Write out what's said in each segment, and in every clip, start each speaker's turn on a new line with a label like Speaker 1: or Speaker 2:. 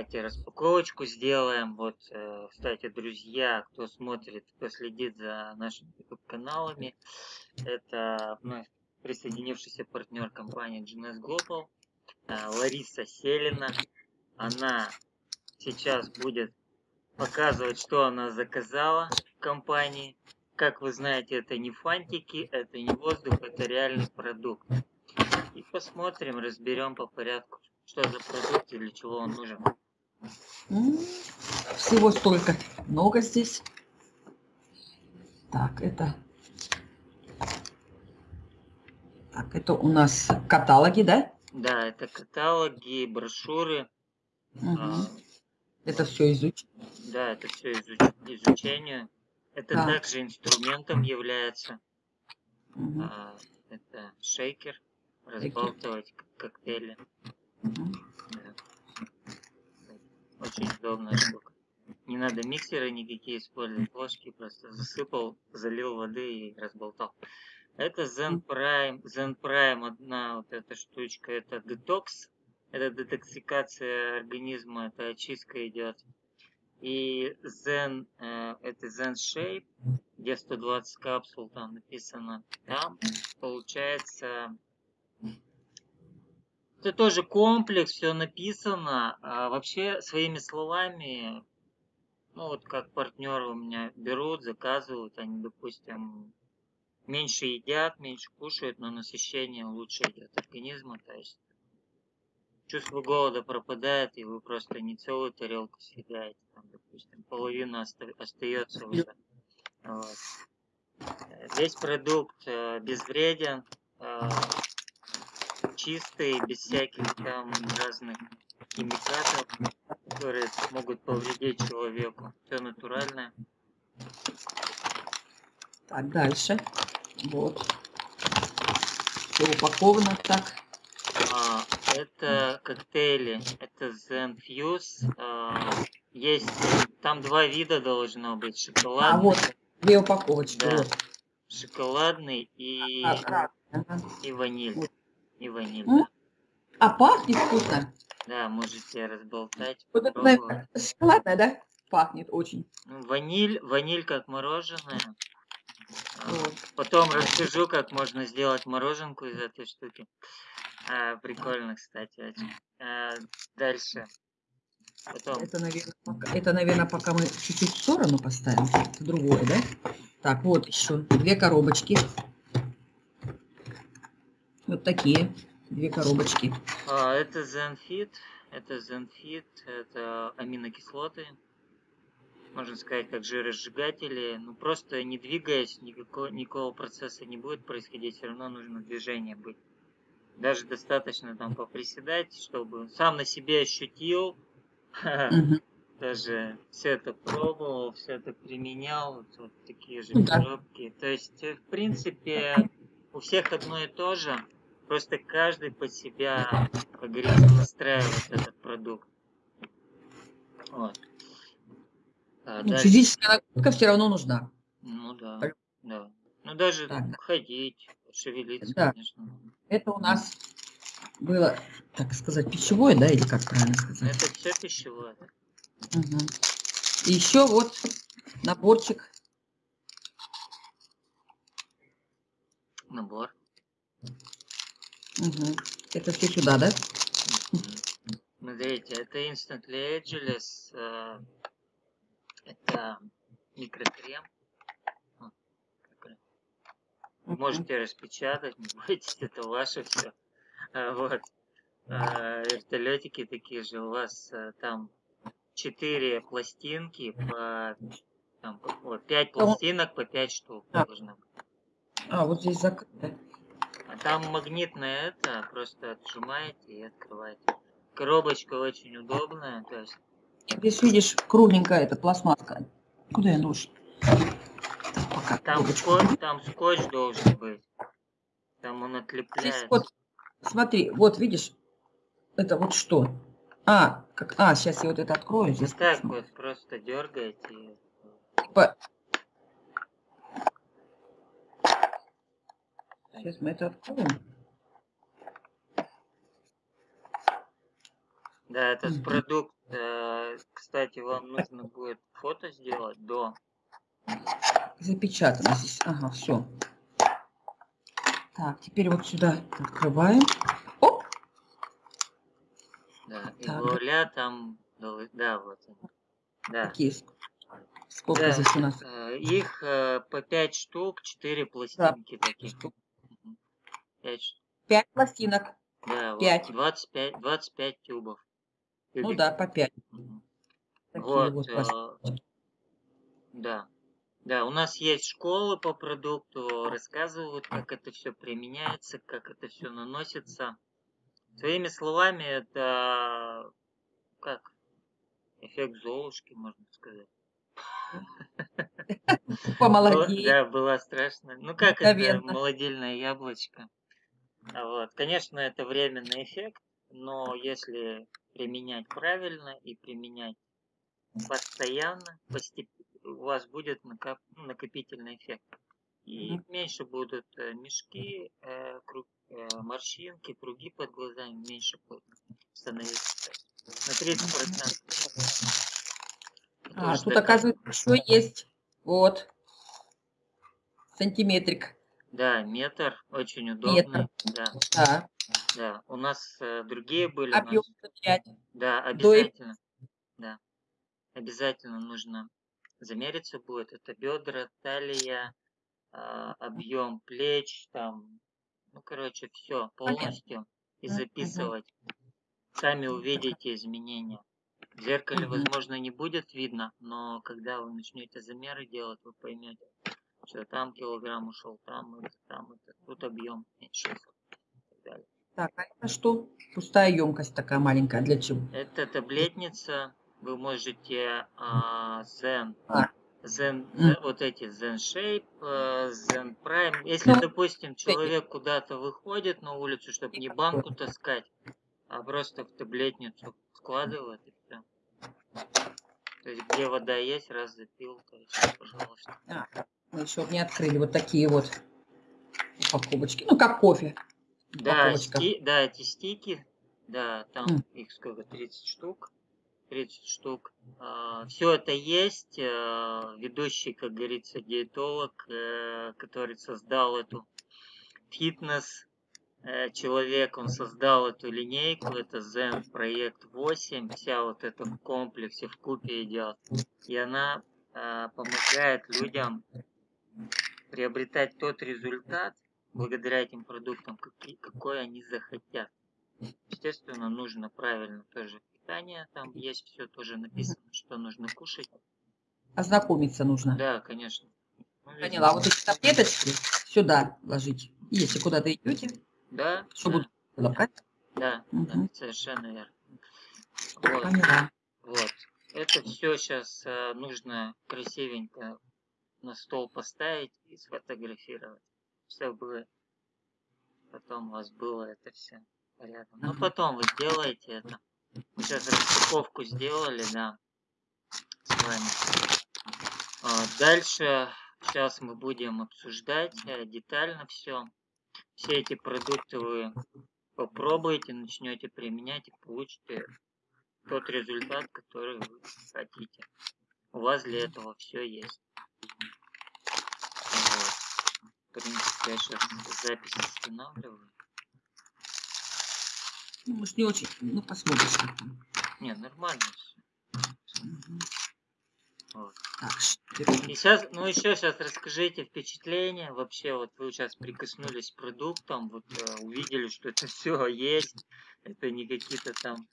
Speaker 1: давайте распаковочку сделаем. Вот, э, кстати, друзья, кто смотрит, кто следит за нашими каналами, это вновь присоединившийся партнер компании GNS Global, э, Лариса Селина. Она сейчас будет показывать, что она заказала в компании. Как вы знаете, это не фантики, это не воздух, это реальный продукт. И посмотрим, разберем по порядку, что за продукт и для чего он нужен.
Speaker 2: Всего столько. Много здесь. Так, это... Так, это у нас каталоги, да?
Speaker 1: Да, это каталоги, брошюры.
Speaker 2: Угу. А, это все изуч...
Speaker 1: Да, это все изуч... изучение. Это так. также инструментом является. Угу. А, это шейкер, разбалтывать коктейли. Очень удобная штука. Не надо миксеры никакие использовать, ложки просто засыпал, залил воды и разболтал. Это Zen Prime, Zen Prime одна вот эта штучка, это детокс, это детоксикация организма, это очистка идет. И Zen, э, это Zen Shape, где 120 капсул там написано, там получается это тоже комплекс, все написано. А вообще, своими словами, ну вот как партнеры у меня берут, заказывают, они, допустим, меньше едят, меньше кушают, но насыщение лучше идет организма. То есть чувство голода пропадает, и вы просто не целую тарелку съедаете, там, допустим, половина оста остается уже. Вот. Весь продукт э, безвреден, э, чистый, без всяких там разных химикатов, которые могут повредить человеку. Все натуральное.
Speaker 2: Так, дальше. Вот. Все упаковано так.
Speaker 1: А, это коктейли. Это Zen Fuse. А, есть, там два вида должно быть. Шоколадный.
Speaker 2: А, вот, две упаковочки.
Speaker 1: Да. Вот. Шоколадный и, а, и ваниль. Вот и ванильно.
Speaker 2: А пахнет вкусно.
Speaker 1: Да, можете разболтать.
Speaker 2: Вот это, наверное, шоколадное, да? Пахнет очень.
Speaker 1: Ну, ваниль, ваниль как мороженое. А, вот. Потом расскажу, как можно сделать мороженку из этой штуки. А, прикольно, кстати, очень. А, дальше.
Speaker 2: Потом. Это, наверное, пока, это, наверное, пока мы чуть-чуть в сторону поставим. Это другое, да? Так, вот еще две коробочки. Вот такие две коробочки.
Speaker 1: А, это Zenfit. Это Zenfit. Это аминокислоты. Можно сказать, как жиросжигатели. Ну, просто не двигаясь, никакого, никакого процесса не будет происходить. Все равно нужно движение быть. Даже достаточно там поприседать, чтобы сам на себе ощутил. Даже все это пробовал, все это применял. Вот, вот такие же коробки. То есть, в принципе, у всех одно и то же. Просто каждый под себя, как говорится, настраивает этот продукт. Вот.
Speaker 2: А, ну, дальше... Физическая нагрузка все равно нужна.
Speaker 1: Ну да, так. да. Ну даже так. ходить, шевелиться, да. конечно.
Speaker 2: Это у нас было, так сказать, пищевое, да, или как правильно сказать?
Speaker 1: Это все пищевое.
Speaker 2: Угу. И еще вот наборчик.
Speaker 1: Набор.
Speaker 2: Угу. Это все сюда, да?
Speaker 1: Смотрите, это Instantly Ageless. Э, это микрокрем. Вы можете распечатать, не бойтесь, это ваше все. А, вот. А, вертолетики такие же. У вас а, там четыре пластинки по там, вот, 5 пластинок по 5 штук а. должно быть.
Speaker 2: А, вот здесь закрыто.
Speaker 1: Там магнитное это, просто отжимаете и открываете. Коробочка очень удобная, то есть...
Speaker 2: Здесь видишь, кругленькая эта пластмасска. Куда я нож?
Speaker 1: Пока. Там, скотч, там скотч должен быть. Там он отлепляется.
Speaker 2: вот, смотри, вот видишь, это вот что? А, как, а, сейчас я вот это открою. Здесь
Speaker 1: так посмотрю. вот просто дергаете.
Speaker 2: Типа Сейчас мы это откроем.
Speaker 1: Да, этот mm -hmm. продукт, э, кстати, вам нужно будет фото сделать до.
Speaker 2: Запечатано здесь. Ага, все. Так, теперь вот сюда открываем. Оп!
Speaker 1: Да, и вуаля там, да, вот.
Speaker 2: Да. Какие? Сколько да, здесь у нас?
Speaker 1: Э, их э, по 5 штук, 4 пластинки да. таких.
Speaker 2: 5. 5 пластинок.
Speaker 1: Да, 5. Вот 25, 25 тюбов.
Speaker 2: Ну да, по 5.
Speaker 1: Вот, вот э, да. Да, у нас есть школы по продукту, рассказывают, как это все применяется, как это все наносится. Своими словами, это как эффект Золушки, можно сказать.
Speaker 2: Помолодеть.
Speaker 1: Да, было страшно. Ну как это молодильное яблочко. Вот. Конечно, это временный эффект, но если применять правильно и применять постоянно, у вас будет накоп... накопительный эффект. И mm-hmm. меньше будут э, мешки, э, круг, э, морщинки, круги под глазами меньше будут становиться. На 30%.
Speaker 2: А, тут, оказывается, еще есть. Вот. Сантиметрик.
Speaker 1: Да, метр. Очень удобно. Да.
Speaker 2: да.
Speaker 1: Да. У нас э, другие были.
Speaker 2: Объем
Speaker 1: нас...
Speaker 2: 5.
Speaker 1: Да, обязательно. До... Да. Обязательно нужно замериться будет. Это бедра, талия, э, объем плеч, там, ну, короче, все полностью. И записывать. Сами увидите изменения. В зеркале, возможно, не будет видно, но когда вы начнете замеры делать, вы поймете, что там килограмм ушел, там это, там это, тут объем меньше.
Speaker 2: Так, а это что? Пустая емкость такая маленькая. Для чего?
Speaker 1: Это таблетница. Вы можете а, Zen,
Speaker 2: А,
Speaker 1: Zen, Zen- вот эти Zen Shape, э, Zen Prime. Если,
Speaker 2: ну,
Speaker 1: допустим, человек куда-то выходит на улицу, чтобы не банку таскать, а просто в таблетницу складывает и все. То есть где вода есть, раз запил, то есть, пожалуйста.
Speaker 2: А, мы еще не открыли вот такие вот упаковочки. Ну, как кофе.
Speaker 1: Да, сти, да, эти стики, да, там mm. их сколько, 30 штук. 30 штук. А, все это есть. А, ведущий, как говорится, диетолог, а, который создал эту фитнес Э, человек, он создал эту линейку, это Zen проект 8, вся вот это в комплексе, в купе идет. И она помогает людям приобретать тот результат, благодаря этим продуктам, какой, какой они захотят. Естественно, нужно правильно тоже питание, там есть все тоже написано, что нужно кушать.
Speaker 2: Ознакомиться нужно.
Speaker 1: Да, конечно.
Speaker 2: Ну, Поняла, а вот эти таблеточки сюда ложить, если куда-то идете.
Speaker 1: Да.
Speaker 2: Что да. лапать?
Speaker 1: Да, угу. да, совершенно верно. Вот.
Speaker 2: Поняла.
Speaker 1: Вот. Это все сейчас э, нужно красивенько на стол поставить и сфотографировать, чтобы потом у вас было это все рядом. Но потом вы сделаете это. Мы сейчас распаковку сделали, да, с вами. А, дальше сейчас мы будем обсуждать э, детально все все эти продукты вы попробуете, начнете применять и получите тот результат, который вы хотите. У вас для этого все есть. Вот. В принципе, я сейчас запись останавливаю.
Speaker 2: Ну, может, не очень. Ну, посмотришь.
Speaker 1: Не, нормально все.
Speaker 2: Угу.
Speaker 1: Вот. И сейчас, ну еще сейчас расскажите впечатление. Вообще, вот вы сейчас прикоснулись к продуктам, вот э, увидели, что это все есть. Это не какие-то там.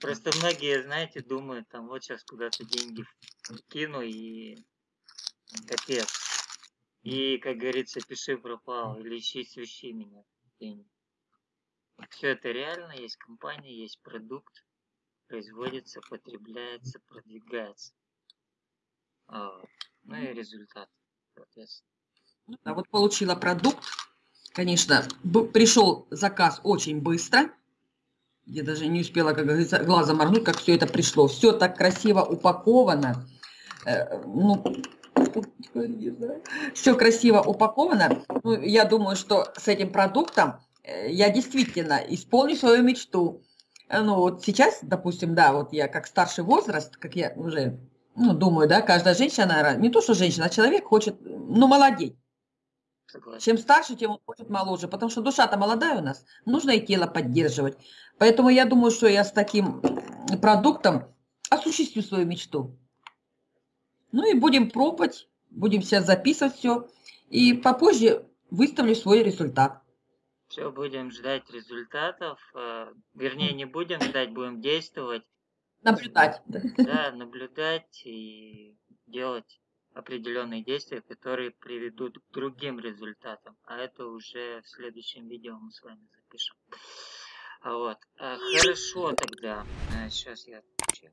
Speaker 1: Просто многие, знаете, думают, там вот сейчас куда-то деньги кину и капец. И, как говорится, пиши пропал или ищи свищи меня. Все это реально, есть компания, есть продукт, производится, потребляется, продвигается. А, ну и результат, соответственно.
Speaker 2: А вот получила продукт. Конечно, пришел заказ очень быстро. Я даже не успела, как говорится, глазом моргнуть, как все это пришло. Все так красиво упаковано. Э, ну, все красиво упаковано. Ну, я думаю, что с этим продуктом э, я действительно исполню свою мечту. э, ну вот сейчас, допустим, да, вот я как старший возраст, как я уже, ну, думаю, да, каждая женщина, наверное, не то, что женщина, а человек хочет, ну, молодеть. Чем старше, тем он хочет моложе, потому что душа-то молодая у нас, нужно и тело поддерживать. Поэтому я думаю, что я с таким продуктом осуществлю свою мечту. Ну и будем пробовать, будем сейчас записывать все, и попозже выставлю свой результат.
Speaker 1: Все, будем ждать результатов. э, Вернее, не будем ждать, будем действовать.
Speaker 2: Наблюдать.
Speaker 1: Да, наблюдать и делать определенные действия, которые приведут к другим результатам. А это уже в следующем видео мы с вами запишем. А Вот. А, Хорошо тогда. Сейчас я отключаю.